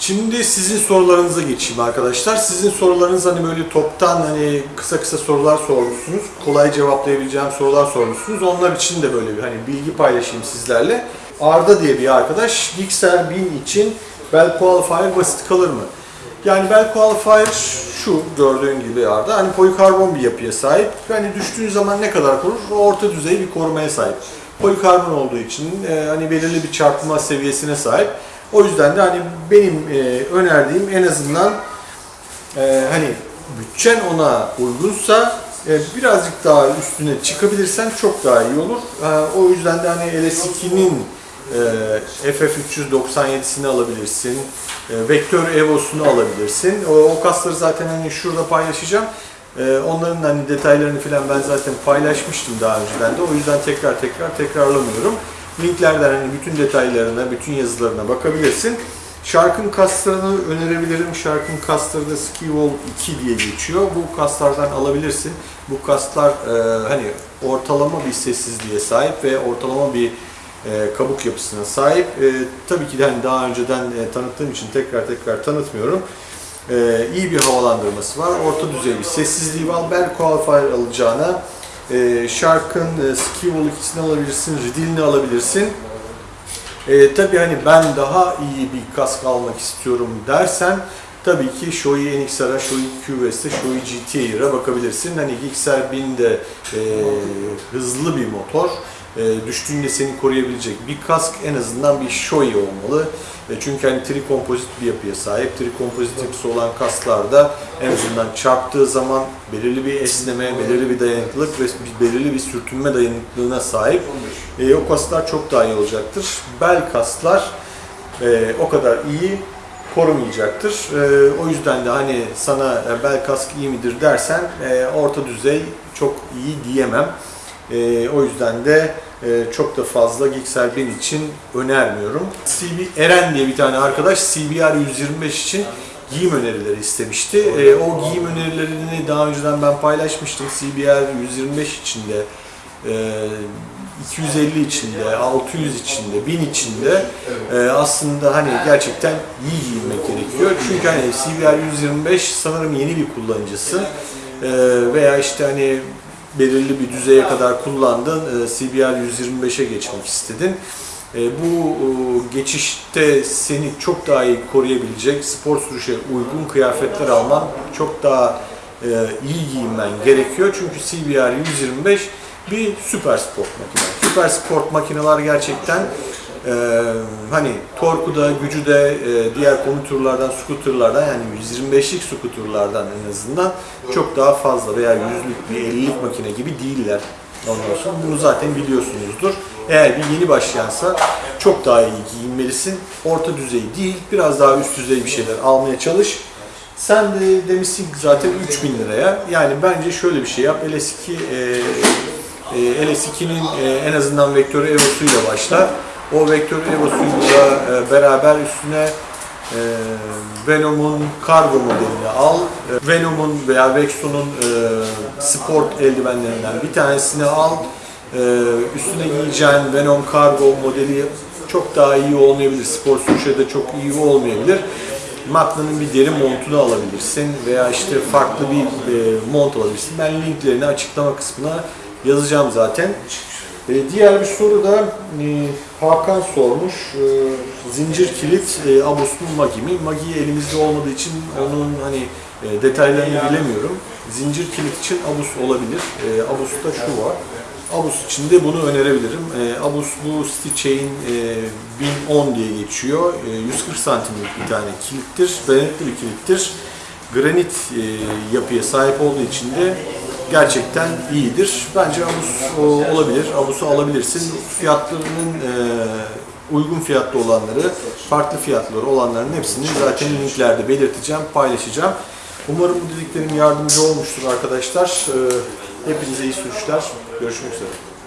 Şimdi sizin sorularınıza geçeyim arkadaşlar. Sizin sorularınız hani böyle toptan hani kısa kısa sorular sormuşsunuz. Kolay cevaplayabileceğim sorular sormuşsunuz. Onlar için de böyle bir hani bilgi paylaşayım sizlerle. Arda diye bir arkadaş Gixxer 1000 için Bell Qualifier basit kalır mı? Yani Bell Qualifier şu gördüğün gibi Arda hani polikarbon bir yapıya sahip. Yani düştüğün zaman ne kadar korur? Orta düzey bir korumaya sahip. Polikarbon olduğu için e, hani belirli bir çarpma seviyesine sahip. O yüzden de hani benim e, önerdiğim en azından e, hani bütçen ona uygunsa e, birazcık daha üstüne çıkabilirsen çok daha iyi olur. E, o yüzden de hani LS2'nin e, FF397'sini alabilirsin. E, Vektör Evo'sunu alabilirsin. O, o kasları zaten hani şurada paylaşacağım. E, onların hani detaylarını falan ben zaten paylaşmıştım daha önceden de. O yüzden tekrar tekrar tekrarlamıyorum. Linklerden hani bütün detaylarına, bütün yazılarına bakabilirsin. Shark'ın kaslarını önerebilirim. Shark'ın kasları da Ski Wall 2 diye geçiyor. Bu kaslardan alabilirsin. Bu kaslar e, hani ortalama bir sessizliğe sahip ve ortalama bir e, kabuk yapısına sahip. E, tabii ki de hani daha önceden e, tanıttığım için tekrar tekrar tanıtmıyorum. E, iyi bir havalandırması var. Orta düzey bir sessizliği var. Bell Qualifier alacağına e, Shark'ın e, Ski Wall 2'sini alabilirsin, Ridil'ini alabilirsin. E, tabii hani ben daha iyi bir kask almak istiyorum dersen tabii ki Shoei NXR'a, Shoei QVS'e, Shoei GT'ye bakabilirsin. Hani Gixxer 1000 de e, hızlı bir motor. E, düştüğünde seni koruyabilecek bir kask en azından bir Shoei olmalı. E, çünkü hani trikompozit bir yapıya sahip. Trikompozit yapısı olan kasklarda en azından çarptığı zaman belirli bir esneme, belirli bir dayanıklılık ve belirli bir sürtünme dayanıklılığına sahip. E, o kasklar çok daha iyi olacaktır. Bel kasklar e, o kadar iyi korumayacaktır. E, o yüzden de hani sana bel kask iyi midir dersen e, orta düzey çok iyi diyemem. E, o yüzden de e, çok da fazla Gixxer 1000 için önermiyorum. CB Eren diye bir tane arkadaş CBR 125 için giyim önerileri istemişti. E, o giyim önerilerini daha önceden ben paylaşmıştım. CBR 125 içinde e, 250 içinde, 600 içinde, 1000 içinde e, aslında hani gerçekten iyi giyinmek gerekiyor. Çünkü hani CBR 125 sanırım yeni bir kullanıcısı E, veya işte hani belirli bir düzeye kadar kullandın, CBR 125'e geçmek istedin. E, bu e, geçişte seni çok daha iyi koruyabilecek, spor sürüşe uygun kıyafetler alman çok daha e, iyi giyinmen gerekiyor. Çünkü CBR 125 bir süper sport makine. Süper sport makineler gerçekten e, hani torku da, gücü de e, diğer komütürlerden, skuterlardan yani 125'lik skuterlardan en azından çok daha fazla veya 100'lük bir 50'lik makine gibi değiller. Ondan sonra bunu zaten biliyorsunuzdur. Eğer bir yeni başlayansa çok daha iyi giyinmelisin. Orta düzey değil, biraz daha üst düzey bir şeyler almaya çalış. Sen de demişsin zaten 3000 liraya. Yani bence şöyle bir şey yap. LS2 e, e, LS2'nin e, en azından vektörü Evo'suyla başla. O vektörü Evo'suyla e, beraber üstüne e, Venom'un kargo modelini al. E, Venom'un veya Vexon'un e, sport eldivenlerinden bir tanesini al. Üstüne giyeceğin Venom kargo modeli çok daha iyi olmayabilir. Spor sürüşe de çok iyi olmayabilir. Magna'nın bir deri montunu alabilirsin veya işte farklı bir mont alabilirsin. Ben linklerini açıklama kısmına yazacağım zaten. E, diğer bir soru da e, Hakan sormuş. E, zincir kilit e, Abus mu Magi mi? Magi elimizde olmadığı için onun hani e, detaylarını bilemiyorum. Zincir kilit için Abus olabilir. E, Abus'ta şu var. Abus için de bunu önerebilirim. E, Abus bu Stitch'in e, 1010 diye geçiyor. E, 140 santimlik bir tane kilittir. Dayanıklı bir kilittir. Granit e, yapıya sahip olduğu için de gerçekten iyidir. Bence Abus olabilir. Abus'u alabilirsin. Fiyatlarının e, uygun fiyatlı olanları, farklı fiyatları olanların hepsini zaten linklerde belirteceğim, paylaşacağım. Umarım bu dediklerim yardımcı olmuştur arkadaşlar. E, hepinize iyi sürüşler. Görüşmek üzere.